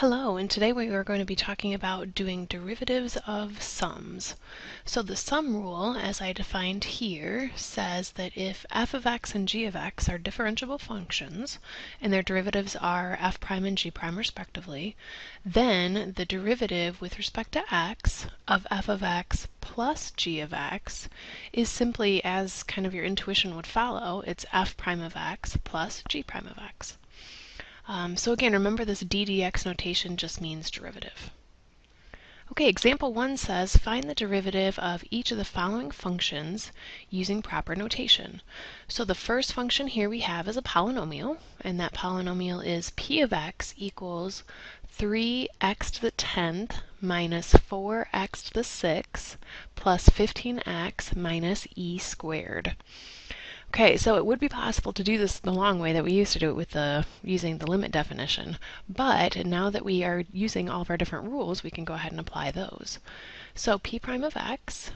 Hello, and today we are going to be talking about doing derivatives of sums. So the sum rule, as I defined here, says that if f of x and g of x are differentiable functions, and their derivatives are f prime and g prime respectively, then the derivative with respect to x of f of x plus g of x is simply, as kind of your intuition would follow, it's f prime of x plus g prime of x. Um, so again, remember this ddx notation just means derivative. Okay, example one says find the derivative of each of the following functions using proper notation. So the first function here we have is a polynomial, and that polynomial is p of x equals 3x to the 10th minus 4x to the 6th plus 15x minus e squared. Okay, so it would be possible to do this the long way that we used to do it with the using the limit definition, but now that we are using all of our different rules, we can go ahead and apply those. So p prime of x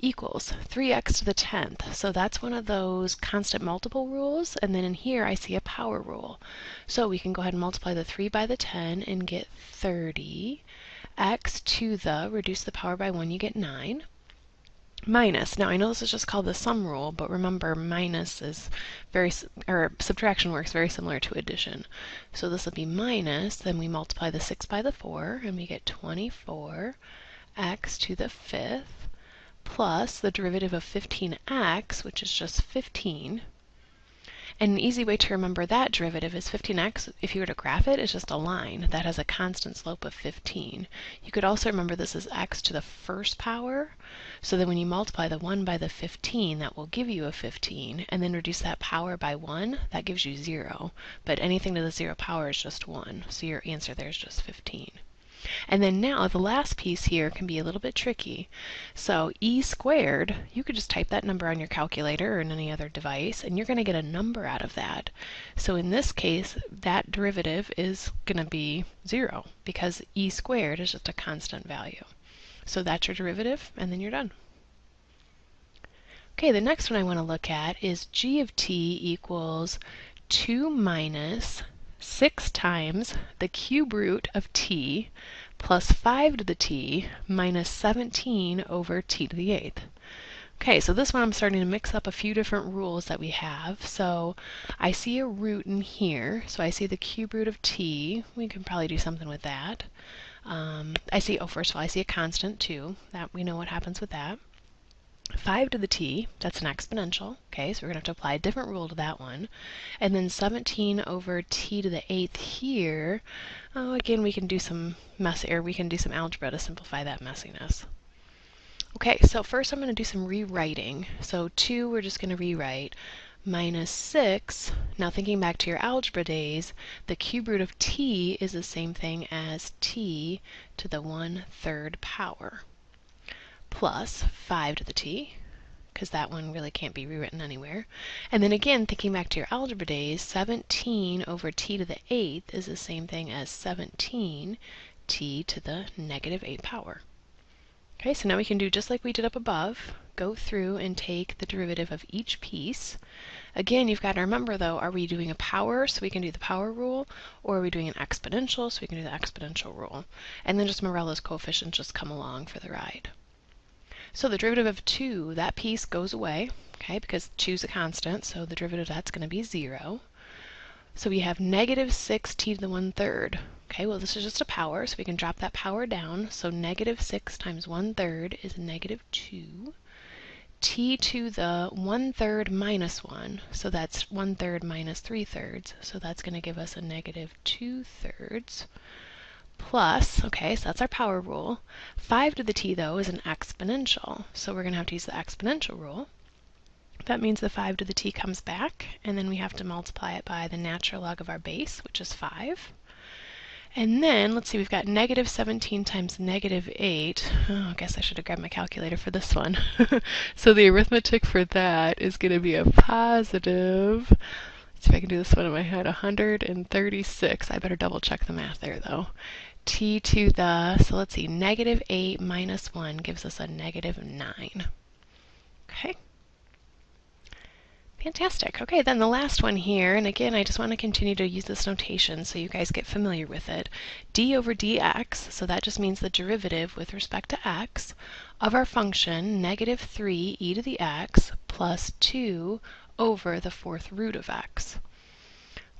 equals 3x to the 10th. So that's one of those constant multiple rules, and then in here I see a power rule. So we can go ahead and multiply the 3 by the 10 and get 30. x to the, reduce the power by 1, you get 9 minus. Now I know this is just called the sum rule, but remember minus is very, or subtraction works very similar to addition. So this will be minus, then we multiply the 6 by the 4, and we get 24 x to the fifth plus the derivative of 15x, which is just 15, and an easy way to remember that derivative is 15x, if you were to graph it, is just a line that has a constant slope of 15. You could also remember this as x to the first power, so that when you multiply the 1 by the 15, that will give you a 15, and then reduce that power by 1, that gives you 0. But anything to the 0 power is just 1, so your answer there is just 15. And then now the last piece here can be a little bit tricky. So e squared, you could just type that number on your calculator or in any other device, and you're going to get a number out of that. So in this case, that derivative is going to be 0 because e squared is just a constant value. So that's your derivative, and then you're done. Okay, the next one I want to look at is g of t equals 2 minus 6 times the cube root of t plus 5 to the t minus 17 over t to the 8th. Okay, so this one I'm starting to mix up a few different rules that we have. So I see a root in here, so I see the cube root of t. We can probably do something with that. Um, I see, oh, first of all, I see a constant too. That we know what happens with that. 5 to the t, that's an exponential, okay, so we're going to have to apply a different rule to that one. And then 17 over t to the 8th here, oh, again, we can do some mess, or we can do some algebra to simplify that messiness. Okay, so first I'm going to do some rewriting. So 2, we're just going to rewrite minus 6. Now thinking back to your algebra days, the cube root of t is the same thing as t to the 1 third power plus 5 to the t, because that one really can't be rewritten anywhere. And then again, thinking back to your algebra days, 17 over t to the 8th is the same thing as 17 t to the negative 8 power. Okay, so now we can do just like we did up above, go through and take the derivative of each piece. Again, you've got to remember though, are we doing a power so we can do the power rule, or are we doing an exponential so we can do the exponential rule? And then just Morell's coefficients just come along for the ride. So the derivative of 2, that piece goes away, okay, because 2 is a constant, so the derivative of that's going to be 0. So we have negative 6 t to the 1 third. Okay, well this is just a power, so we can drop that power down. So negative 6 times 1 third is negative 2. t to the 1 third minus 1, so that's 1 third minus 3 thirds, so that's going to give us a negative 2 thirds plus, okay, so that's our power rule. 5 to the t, though, is an exponential, so we're going to have to use the exponential rule. That means the 5 to the t comes back, and then we have to multiply it by the natural log of our base, which is 5. And then, let's see, we've got negative 17 times negative 8. Oh, I guess I should have grabbed my calculator for this one. so the arithmetic for that is going to be a positive, let's see if I can do this one in my head, 136. I better double check the math there, though t to the, so let's see, negative 8 minus 1 gives us a negative 9. Okay. Fantastic. Okay, then the last one here, and again, I just want to continue to use this notation so you guys get familiar with it. d over dx, so that just means the derivative with respect to x, of our function negative 3 e to the x plus 2 over the fourth root of x.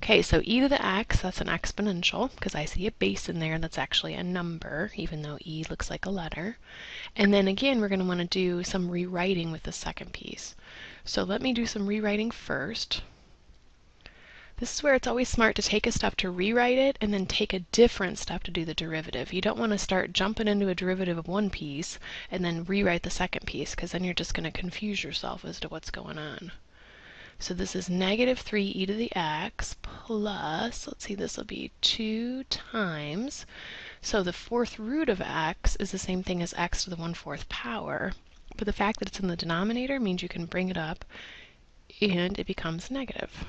Okay, so e to the x, that's an exponential, because I see a base in there that's actually a number, even though e looks like a letter. And then again, we're going to want to do some rewriting with the second piece. So let me do some rewriting first. This is where it's always smart to take a step to rewrite it and then take a different step to do the derivative. You don't want to start jumping into a derivative of one piece and then rewrite the second piece because then you're just going to confuse yourself as to what's going on. So this is negative 3 e to the x plus, let's see, this will be 2 times. So the fourth root of x is the same thing as x to the 1 fourth power. But the fact that it's in the denominator means you can bring it up and it becomes negative.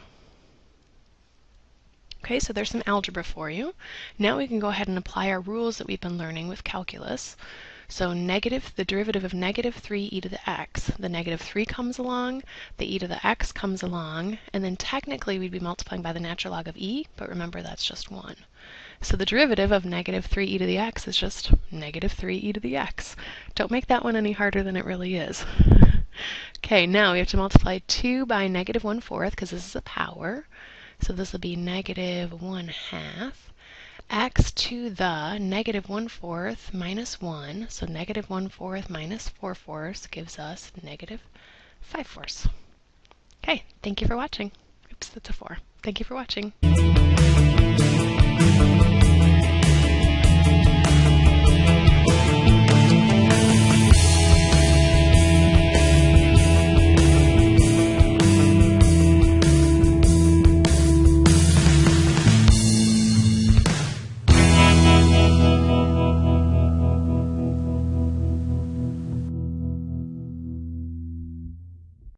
Okay, so there's some algebra for you. Now we can go ahead and apply our rules that we've been learning with calculus. So negative, the derivative of negative 3 e to the x. The negative 3 comes along, the e to the x comes along, and then technically we'd be multiplying by the natural log of e, but remember that's just 1. So the derivative of negative 3 e to the x is just negative 3 e to the x. Don't make that one any harder than it really is. okay, now we have to multiply 2 by negative 1 fourth, because this is a power. So this will be negative 1 half x to the negative 1 fourth minus 1. So negative 1 fourth minus 4 fourths gives us negative 5 fourths. Okay, thank you for watching. Oops, that's a 4. Thank you for watching.